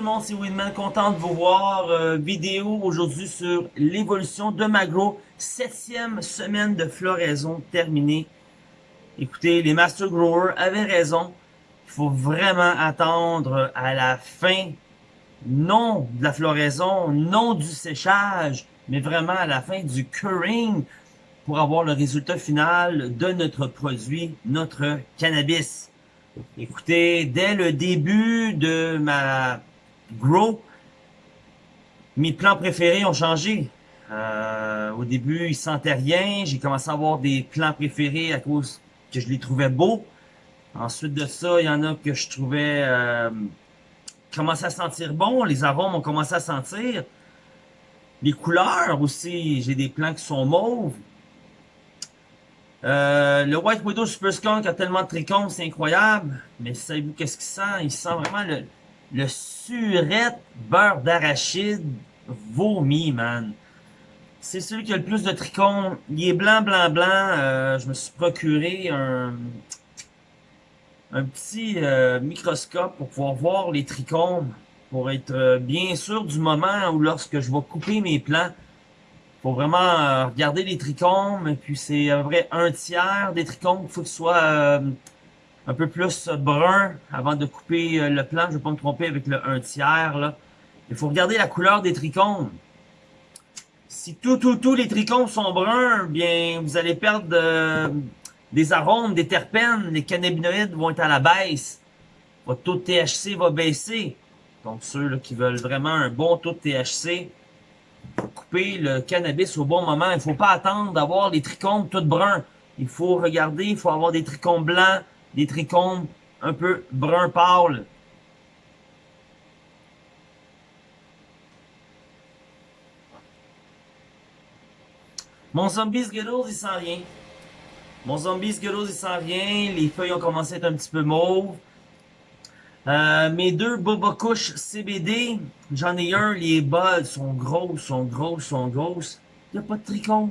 tout le monde, c'est Winman, content de vous voir. Euh, vidéo aujourd'hui sur l'évolution de ma grow. Septième semaine de floraison terminée. Écoutez, les Master Growers avaient raison. Il faut vraiment attendre à la fin, non de la floraison, non du séchage, mais vraiment à la fin du curing pour avoir le résultat final de notre produit, notre cannabis. Écoutez, dès le début de ma grow, mes plants préférés ont changé. Euh, au début, ils sentaient rien. J'ai commencé à avoir des plants préférés à cause que je les trouvais beaux. Ensuite de ça, il y en a que je trouvais euh, commençaient à sentir bon. Les arômes ont commencé à sentir. Les couleurs aussi, j'ai des plants qui sont mauves. Euh, le White Widow Super Skunk a tellement de trichomes, c'est incroyable. Mais savez-vous qu'est-ce qu'il sent? Il sent vraiment le, le surette beurre d'arachide vomi, man. C'est celui qui a le plus de trichomes. Il est blanc, blanc, blanc. Euh, je me suis procuré un, un petit euh, microscope pour pouvoir voir les trichomes. Pour être bien sûr du moment où lorsque je vais couper mes plants, faut vraiment euh, regarder les trichomes, et puis c'est à vrai un tiers des trichomes, il faut que ce soit euh, un peu plus brun avant de couper euh, le plan. Je vais pas me tromper avec le un tiers. Là. Il faut regarder la couleur des trichomes. Si tout, tout, tous les trichomes sont bruns, bien vous allez perdre des arômes, des terpènes, les cannabinoïdes vont être à la baisse. Votre taux de THC va baisser. Donc ceux qui veulent vraiment un bon taux de THC, couper le cannabis au bon moment. Il ne faut pas attendre d'avoir les trichomes tout bruns. Il faut regarder, il faut avoir des trichomes blancs, des trichomes un peu brun pâle. Mon zombie Skittles, il sent rien. Mon zombie Skittles, il sent rien. Les feuilles ont commencé à être un petit peu mauves. Euh, mes deux Boba Couche CBD, j'en ai un, les buds sont grosses, sont grosses, sont grosses. Il n'y a pas de trichome.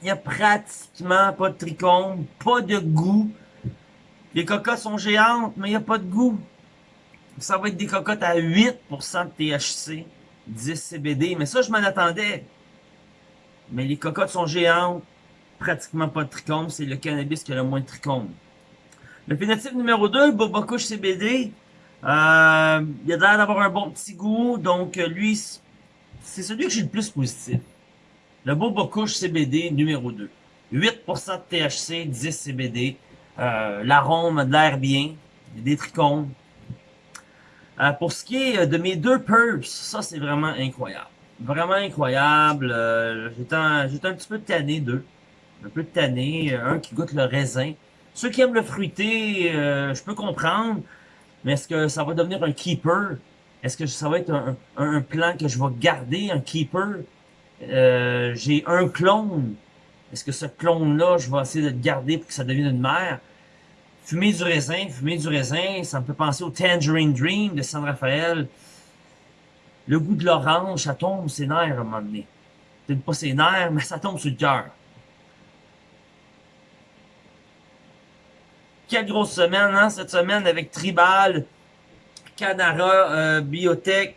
Il n'y a pratiquement pas de trichome, pas de goût. Les cocottes sont géantes, mais il n'y a pas de goût. Ça va être des cocottes à 8% de THC, 10 CBD, mais ça, je m'en attendais. Mais les cocottes sont géantes, pratiquement pas de trichome, c'est le cannabis qui a le moins de trichome. Le phénotype numéro 2, Boba Couche CBD, euh, il a l'air d'avoir un bon petit goût, donc lui, c'est celui que j'ai le plus positif. Le Boba CBD numéro 2. 8% de THC, 10 CBD. Euh, L'arôme a de l'air bien. Des trichomes. Euh, pour ce qui est de mes deux purse, ça c'est vraiment incroyable. Vraiment incroyable. Euh, J'étais un, un, petit peu tanné d'eux. Un peu tanné. Un qui goûte le raisin. Ceux qui aiment le fruité, euh, je peux comprendre, mais est-ce que ça va devenir un keeper? Est-ce que ça va être un, un, plan que je vais garder, un keeper? Euh, J'ai un clone. Est-ce que ce clone-là, je vais essayer de le garder pour que ça devienne une mère? Fumer du raisin, fumer du raisin, ça me fait penser au Tangerine Dream de San Rafael. Le goût de l'orange, ça tombe ses nerfs à un moment donné. Peut-être pas ses nerfs, mais ça tombe sur le cœur. Quelle grosse semaine, hein, cette semaine avec Tribal, Canara, euh, Biotech.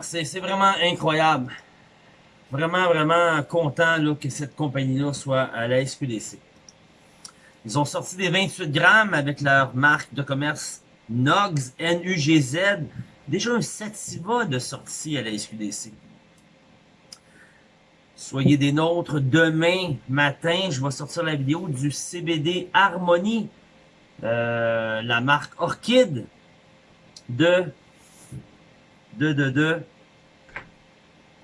C'est vraiment incroyable. Vraiment, vraiment content là, que cette compagnie-là soit à la SQDC. Ils ont sorti des 28 grammes avec leur marque de commerce NUGZ, N-U-G-Z. Déjà un sativa de sortie à la SQDC. Soyez des nôtres. Demain matin, je vais sortir la vidéo du CBD Harmonie euh, la marque Orchid de, de, de, de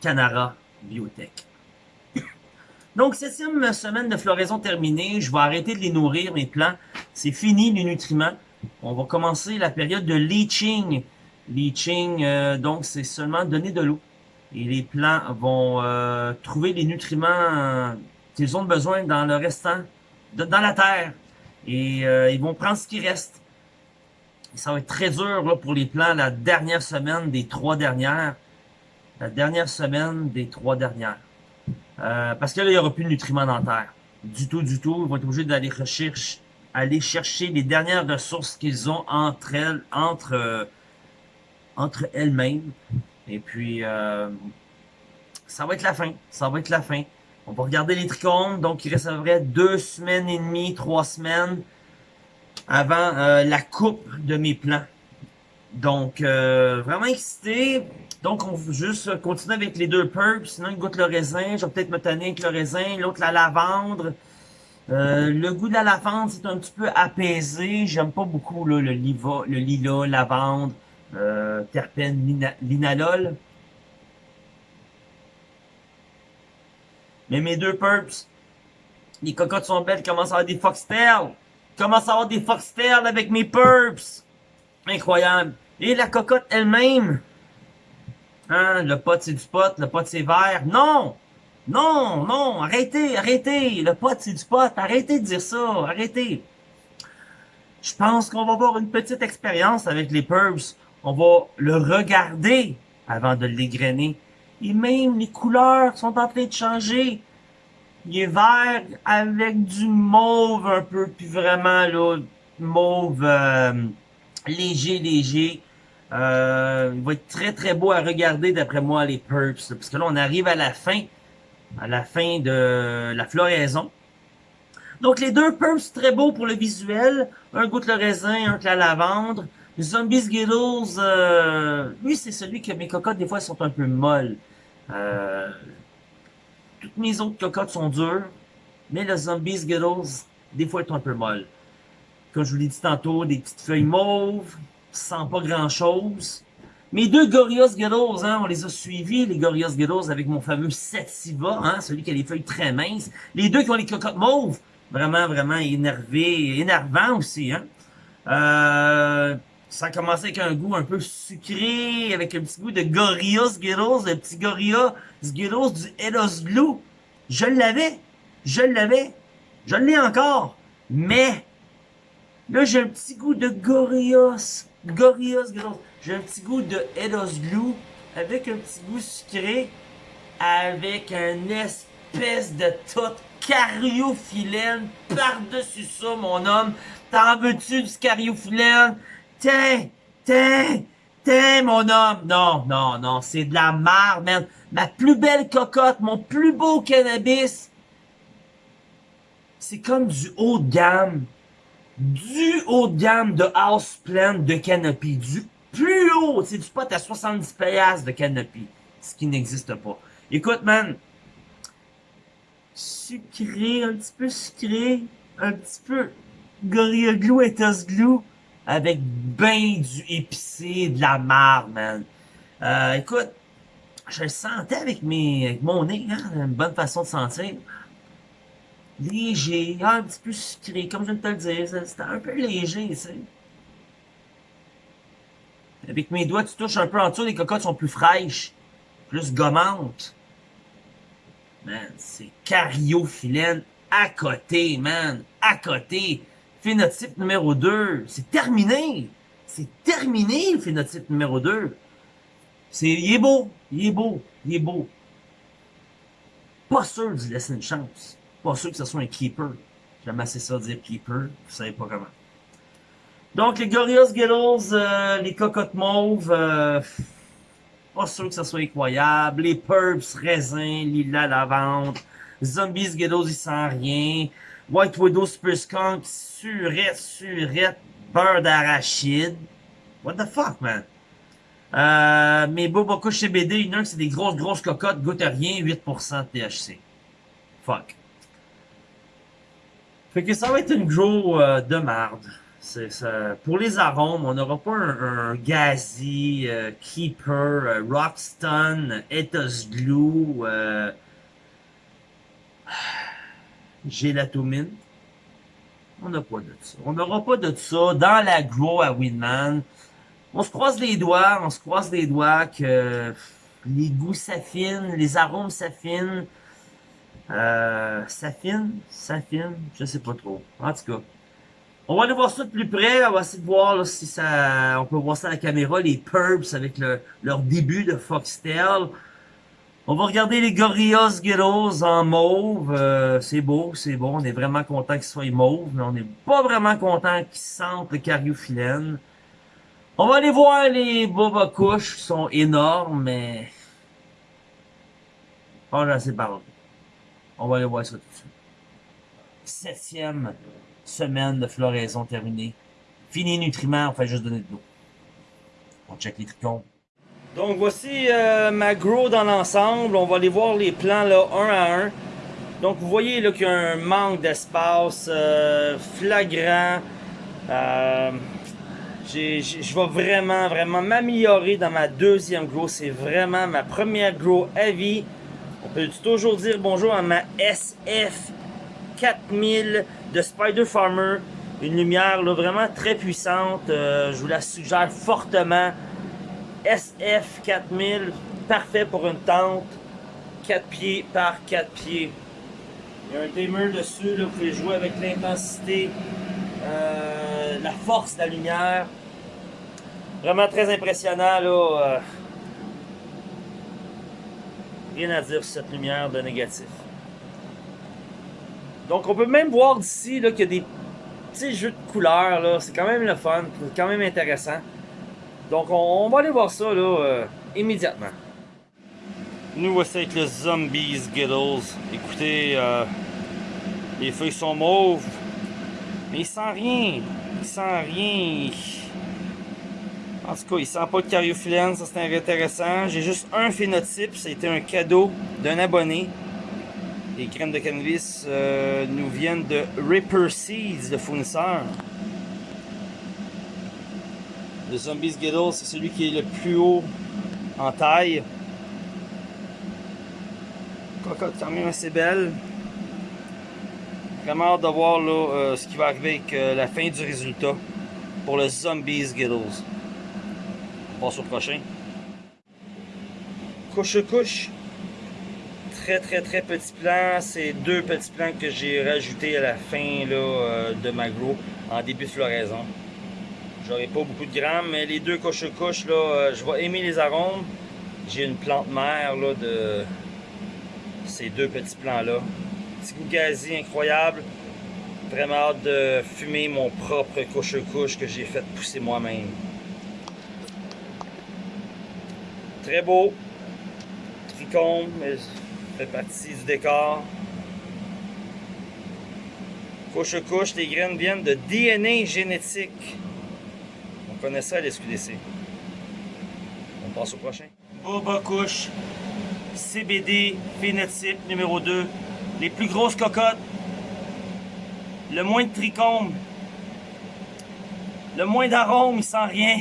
Canara Biotech. Donc, septième semaine de floraison terminée. Je vais arrêter de les nourrir, mes plants. C'est fini, les nutriments. On va commencer la période de leaching. Leaching, euh, donc, c'est seulement donner de l'eau. Et les plants vont euh, trouver les nutriments qu'ils ont besoin dans le restant, dans la terre. Et euh, ils vont prendre ce qui reste. ça va être très dur là, pour les plants la dernière semaine des trois dernières. La dernière semaine des trois dernières. Euh, parce que là, il n'y aura plus de nutriments terre. Du tout, du tout. Ils vont être obligés d'aller rechercher, aller chercher les dernières ressources qu'ils ont entre elles, entre, euh, entre elles-mêmes. Et puis, euh, ça va être la fin. Ça va être la fin. On va regarder les trichomes. Donc, il reste deux semaines et demie, trois semaines avant euh, la coupe de mes plants. Donc, vraiment excité. Donc, on va juste continuer avec les deux purps. Sinon, il goûte le raisin. Je vais peut-être me tanner avec le raisin. L'autre, la lavande. Euh, le goût de la lavande, c'est un petit peu apaisé. J'aime pas beaucoup là, le, liva, le lilas, lavande, euh, terpène, linalol. Mais mes deux purps, les cocottes sont belles, commencent à avoir des foxtails. Commence à avoir des foxtails avec mes purps. Incroyable. Et la cocotte elle-même. Hein, le pot c'est du pot, le pot c'est vert. Non! Non, non, arrêtez, arrêtez. Le pot c'est du pot. Arrêtez de dire ça. Arrêtez. Je pense qu'on va avoir une petite expérience avec les purps. On va le regarder avant de l'égrainer. Et même les couleurs sont en train de changer. Il est vert avec du mauve un peu, puis vraiment là, mauve euh, léger, léger. Euh, il va être très très beau à regarder d'après moi les Purps, parce que là on arrive à la fin, à la fin de la floraison. Donc les deux Purps très beaux pour le visuel, un goûte le raisin, un que la lavande. Zombie Skittles, euh, lui c'est celui que mes cocottes des fois sont un peu molles. Euh, toutes mes autres cocottes sont dures, mais le Zombie Skittles, des fois, est un peu molle. Comme je vous l'ai dit tantôt, des petites feuilles mauves, sans pas grand-chose. Mes deux Gorilla Skittles, hein, on les a suivis, les Gorilla Skittles, avec mon fameux Sativa, hein, celui qui a les feuilles très minces. Les deux qui ont les cocottes mauves, vraiment, vraiment énervé, énervant aussi. Hein. Euh, ça a commencé avec un goût un peu sucré, avec un petit goût de Gorilla Skittles, le petit Gorilla Skittles du Elos Glue. Je l'avais, je l'avais, je l'ai encore, mais là j'ai un petit goût de Gorillaz, Gorilla Skittles. J'ai un petit goût de Elos Glue, avec un petit goût sucré, avec un espèce de toute cariophyllène par-dessus ça, mon homme. T'en veux-tu du cariophyllène? Tiens, tiens, tiens, mon homme. Non, non, non, c'est de la merde, man. Ma plus belle cocotte, mon plus beau cannabis. C'est comme du haut de gamme. Du haut de gamme de house plant de canopy. Du plus haut. C'est du pot à 70 payasses de canopy. Ce qui n'existe pas. Écoute, man. Sucré, un petit peu sucré. Un petit peu Gorilla Glue et Toss Glue avec ben du épicé, de la marde, man. Euh, écoute, je le sentais avec, mes, avec mon nez, hein, une bonne façon de sentir. Léger, un petit peu sucré, comme je viens de te le dire, c'était un peu léger, tu sais. Avec mes doigts, tu touches un peu en dessous, les cocottes sont plus fraîches, plus gommantes. Man, c'est cariophyllène à côté, man, à côté phénotype numéro 2. C'est terminé. C'est terminé, le phénotype numéro 2. C'est, il est beau, il est beau, il est beau. Pas sûr d'y laisser une chance. Pas sûr que ce soit un keeper. J'aime assez ça dire keeper. Vous savez pas comment. Donc, les Gorillaz Skittles, euh, les cocottes mauves, euh, pas sûr que ça soit incroyable. Les Purps, raisin, lila, lavande. Zombies Skittles, il sent rien. White Widow Super Skunk, surette, surette, beurre d'arachide. What the fuck, man? Euh, mes Boboku chez BD, il y c'est des grosses, grosses cocottes, goûte à rien, 8% de THC. Fuck. Fait que ça va être une gros euh, de marde. Pour les arômes, on n'aura pas un, un Gazi, euh, Keeper, euh, Rockstone, Ethos Glue, euh, gélatomine. On n'a pas de ça. On n'aura pas de ça dans l'agro à Winman. On se croise les doigts, on se croise les doigts que les goûts s'affinent, les arômes s'affinent. Euh, s'affinent, s'affinent, je sais pas trop. En tout cas, on va aller voir ça de plus près. On va essayer de voir si ça, on peut voir ça à la caméra, les Purps avec le, leur début de Foxtel. On va regarder les Gorillaz Skittles en mauve. Euh, c'est beau, c'est beau. On est vraiment content qu'ils soient mauves, mais on n'est pas vraiment content qu'ils sentent le cariophyllène. On va aller voir les Boba Kush, ils sont énormes, mais... Oh, assez parlé. On va aller voir ça tout de suite. Septième semaine de floraison terminée. Fini nutriments, on fait juste donner de l'eau. On check les tricônes. Donc voici euh, ma grow dans l'ensemble. On va aller voir les plans là, un à un. Donc vous voyez qu'il y a un manque d'espace euh, flagrant. Euh, je vais vraiment, vraiment m'améliorer dans ma deuxième grow. C'est vraiment ma première grow à vie. On peut toujours dire bonjour à ma SF 4000 de Spider Farmer. Une lumière vraiment très puissante. Euh, je vous la suggère fortement. SF 4000, parfait pour une tente. 4 pieds par 4 pieds. Il y a un dimmer dessus, vous pouvez jouer avec l'intensité, euh, la force de la lumière. Vraiment très impressionnant. Là, euh, rien à dire sur cette lumière de négatif. Donc on peut même voir d'ici qu'il y a des petits jeux de couleurs. C'est quand même le fun, c'est quand même intéressant. Donc on, va aller voir ça là, euh, immédiatement. Nous voici avec le Zombies Skittles. Écoutez, euh, les feuilles sont mauves, mais il sent rien. Il sent rien. En tout cas, il sent pas de cariophyllène, ça c'est intéressant. J'ai juste un phénotype, ça a été un cadeau d'un abonné. Les crèmes de cannabis euh, nous viennent de Ripper Seeds, le fournisseur. Le Zombies Skittles, c'est celui qui est le plus haut en taille cocotte quand même assez belle. Vraiment hâte de voir là, euh, ce qui va arriver avec euh, la fin du résultat pour le Zombies Giddles. On passe au prochain. Couche couche. Très très très petit plan. C'est deux petits plans que j'ai rajoutés à la fin là, euh, de ma grow en début de floraison. J'aurai pas beaucoup de grammes, mais les deux couches couche là, je vais aimer les arômes. J'ai une plante mère là, de ces deux petits plants-là. Petit goût gazi incroyable. Vraiment hâte de fumer mon propre couche-couche que j'ai fait pousser moi-même. Très beau. Tricombe, fait partie du décor. Couche-couche, les graines viennent de DNA génétique. On connaît ça à l'SQDC. On passe au prochain. Boba couche. CBD phénotype numéro 2. Les plus grosses cocottes. Le moins de trichomes. Le moins d'arômes, sent rien.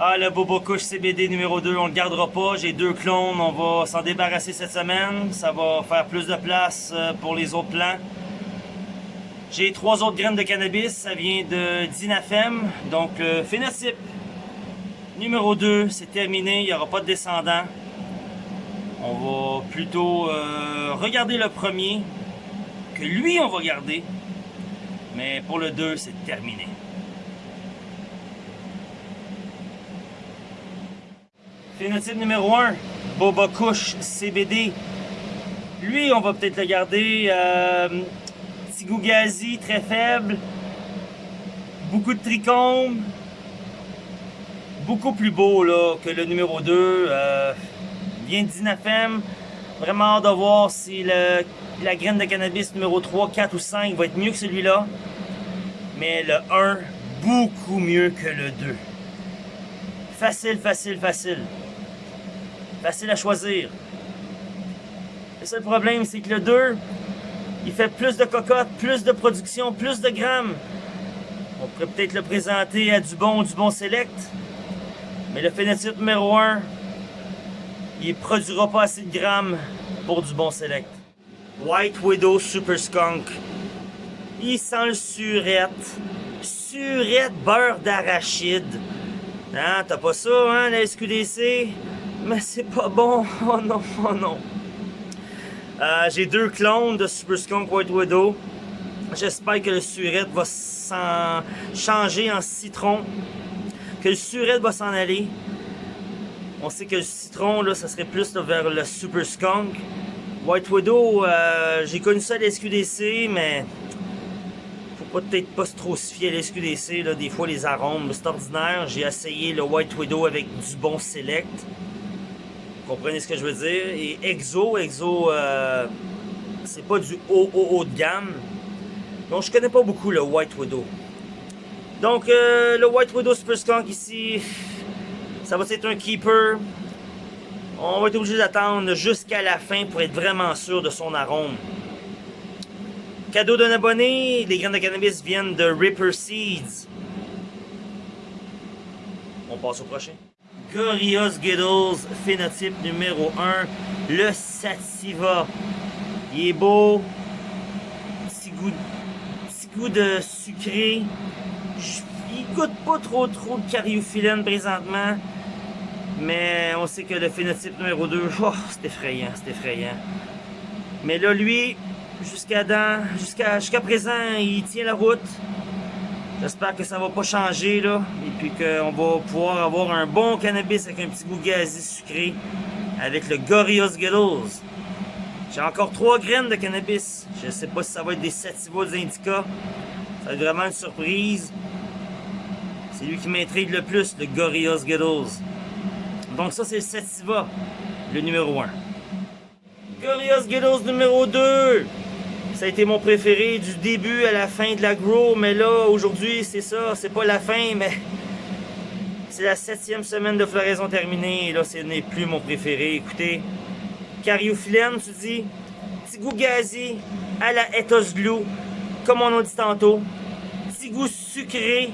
Ah, le Bobo Couche CBD numéro 2, on le gardera pas. J'ai deux clones, on va s'en débarrasser cette semaine. Ça va faire plus de place euh, pour les autres plants. J'ai trois autres graines de cannabis, ça vient de Dinafem. Donc, le phénotype numéro 2, c'est terminé, il n'y aura pas de descendant. On va plutôt euh, regarder le premier, que lui on va garder. Mais pour le 2, c'est terminé. Phénotype numéro 1, Boba Kush CBD. Lui, on va peut-être le garder. Euh, petit goût très faible. Beaucoup de trichomes. Beaucoup plus beau que le numéro 2. Euh, d'Inafem. Vraiment hâte de voir si la graine de cannabis numéro 3, 4 ou 5 va être mieux que celui-là. Mais le 1, beaucoup mieux que le 2. Facile, facile, facile. Facile à choisir. Le seul problème, c'est que le 2, il fait plus de cocottes, plus de production, plus de grammes. On pourrait peut-être le présenter à du bon, du bon select. Mais le phénotype numéro 1, il produira pas assez de grammes pour du bon select. White Widow Super Skunk. Il sent le surette. Surette beurre d'arachide. Hein, t'as pas ça, hein, la SQDC? Mais c'est pas bon. Oh non, oh non. Euh, j'ai deux clones de Super Skunk White Widow. J'espère que le surette va s'en changer en citron. Que le surette va s'en aller. On sait que le citron, là, ça serait plus vers le Super Skunk. White Widow, euh, j'ai connu ça à la SQDC, mais faut peut-être pas trop se fier à l'SQDC, des fois les arômes, c'est ordinaire. J'ai essayé le White Widow avec du bon select. Comprenez ce que je veux dire? Et Exo, Exo, euh, c'est pas du haut, haut, haut de gamme. Donc je connais pas beaucoup le White Widow. Donc euh, le White Widow Super Skunk ici, ça va être un keeper. On va être obligé d'attendre jusqu'à la fin pour être vraiment sûr de son arôme. Cadeau d'un abonné, les graines de cannabis viennent de Ripper Seeds. On passe au prochain. Gorillaz Giddles, phénotype numéro 1, le Sativa. Il est beau, petit goût, petit goût de sucré. Il goûte pas trop trop de cariophyllène présentement. Mais on sait que le phénotype numéro 2, oh, c'est effrayant, c'est effrayant. Mais là, lui, jusqu'à présent, il tient la route. J'espère que ça va pas changer, là. Et puis qu'on va pouvoir avoir un bon cannabis avec un petit goût gazé sucré avec le Gorillaz Skittles. J'ai encore trois graines de cannabis. Je sais pas si ça va être des sativa des Indica. Ça va être vraiment une surprise. C'est lui qui m'intrigue le plus, le Gorillaz Skittles. Donc ça, c'est le Sativa, le numéro 1. Gorillaz Skittles numéro 2. Ça a été mon préféré du début à la fin de la grow, mais là, aujourd'hui, c'est ça. C'est pas la fin, mais c'est la septième semaine de floraison terminée. Et là, ce n'est plus mon préféré. Écoutez, cariophyllène, tu dis, petit goût gazé à la ethos glue, comme on a dit tantôt. Petit goût sucré,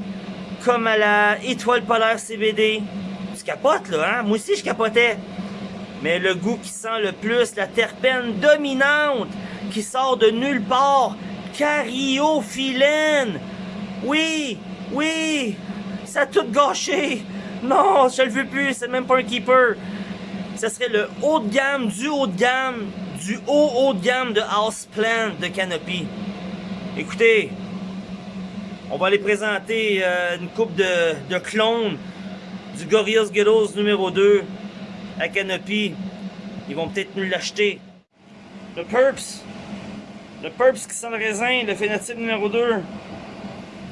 comme à la étoile polaire CBD capote là, hein? Moi aussi, je capotais. Mais le goût qui sent le plus, la terpène dominante, qui sort de nulle part, cariophyllène. Oui, oui, ça a tout gâché. Non, je le veux plus, c'est même pas un keeper. Ce serait le haut de gamme, du haut de gamme, du haut haut de gamme de Houseplant de Canopy. Écoutez, on va aller présenter euh, une coupe de, de clones du Gorillaz Ghettos numéro 2 à Canopy. Ils vont peut-être nous l'acheter. Le Purps. Le Purps qui sent le raisin, le phénotype numéro 2.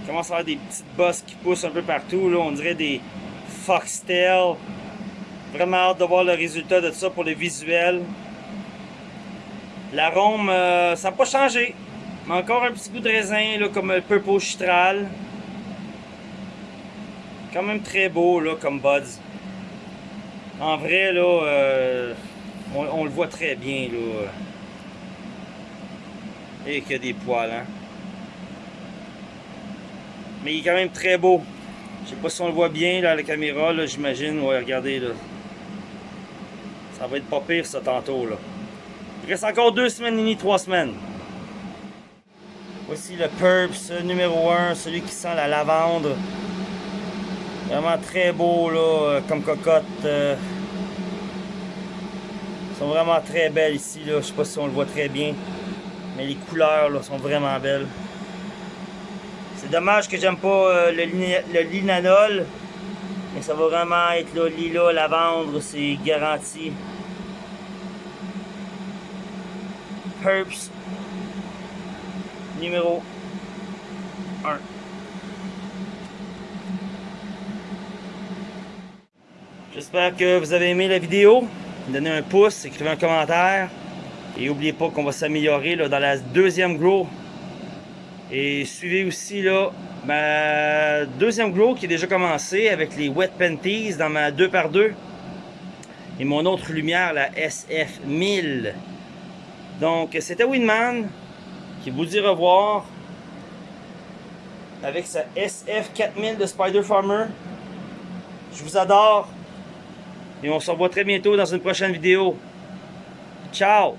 Il commence à avoir des petites bosses qui poussent un peu partout. Là. On dirait des foxtails. Vraiment hâte de voir le résultat de ça pour le visuel. L'arôme, euh, ça n'a pas changé. Mais encore un petit goût de raisin, là, comme le Purple Chitral. Quand même très beau, là, comme buds. En vrai, là, euh, on, le voit très bien, là. Et qu'il y a des poils, hein. Mais il est quand même très beau. Je sais pas si on le voit bien, là, à la caméra, là, j'imagine. Ouais, regardez, là. Ça va être pas pire, ça, tantôt, là. Il reste encore deux semaines et trois semaines. Voici le Purps numéro 1, celui qui sent la lavande. Vraiment très beau là, euh, comme cocotte. Euh. Ils sont vraiment très belles ici. Là. Je sais pas si on le voit très bien. Mais les couleurs là, sont vraiment belles. C'est dommage que j'aime pas euh, le, linanol. Mais ça va vraiment être là, lila, lavande, c'est garanti. Herbs numéro 1. J'espère que vous avez aimé la vidéo. Donnez un pouce, écrivez un commentaire. Et n'oubliez pas qu'on va s'améliorer dans la deuxième grow. Et suivez aussi là ma deuxième grow qui est déjà commencée avec les Wet Panties dans ma 2x2. Et mon autre lumière, la SF1000. Donc c'était Winman qui vous dit revoir avec sa SF4000 de Spider Farmer. Je vous adore. Et on se revoit très bientôt dans une prochaine vidéo. Ciao!